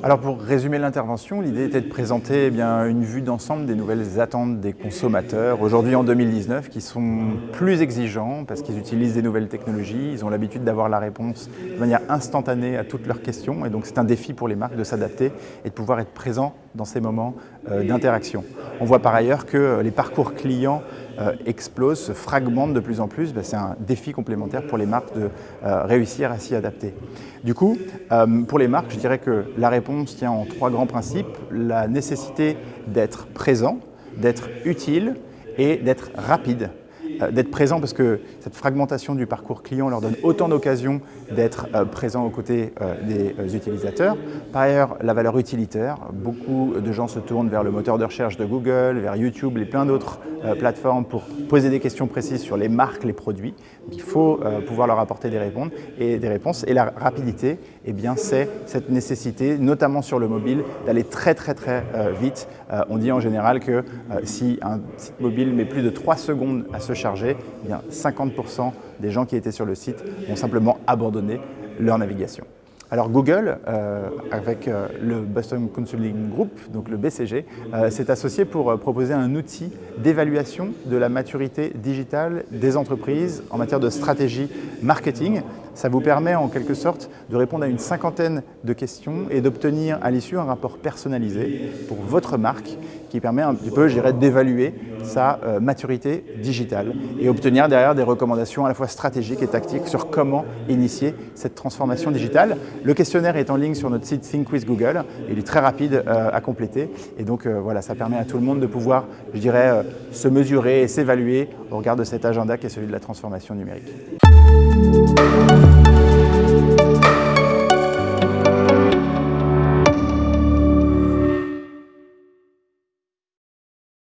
Alors pour résumer l'intervention, l'idée était de présenter eh une vue d'ensemble des nouvelles attentes des consommateurs aujourd'hui en 2019 qui sont plus exigeants parce qu'ils utilisent des nouvelles technologies, ils ont l'habitude d'avoir la réponse de manière instantanée à toutes leurs questions et donc c'est un défi pour les marques de s'adapter et de pouvoir être présent dans ces moments euh, d'interaction. On voit par ailleurs que les parcours clients euh, explosent, se fragmentent de plus en plus. Ben, c'est un défi complémentaire pour les marques de euh, réussir à s'y adapter. Du coup, pour les marques, je dirais que la réponse tient en trois grands principes. La nécessité d'être présent, d'être utile et d'être rapide. Euh, d'être présent parce que cette fragmentation du parcours client leur donne autant d'occasions d'être euh, présents aux côtés euh, des utilisateurs. Par ailleurs, la valeur utilitaire, beaucoup de gens se tournent vers le moteur de recherche de Google, vers YouTube et plein d'autres plateformes pour poser des questions précises sur les marques, les produits. il faut pouvoir leur apporter des réponses et des réponses. Et la rapidité, eh bien, c'est cette nécessité, notamment sur le mobile, d'aller très très très vite. On dit en général que si un site mobile met plus de 3 secondes à se charger, eh bien 50% des gens qui étaient sur le site ont simplement abandonné leur navigation. Alors Google, euh, avec euh, le Boston Consulting Group, donc le BCG, euh, s'est associé pour proposer un outil d'évaluation de la maturité digitale des entreprises en matière de stratégie marketing. Ça vous permet en quelque sorte de répondre à une cinquantaine de questions et d'obtenir à l'issue un rapport personnalisé pour votre marque qui permet un petit peu, d'évaluer sa maturité digitale et obtenir derrière des recommandations à la fois stratégiques et tactiques sur comment initier cette transformation digitale. Le questionnaire est en ligne sur notre site Think with Google. Il est très rapide euh, à compléter. Et donc euh, voilà, ça permet à tout le monde de pouvoir, je dirais, euh, se mesurer et s'évaluer au regard de cet agenda qui est celui de la transformation numérique.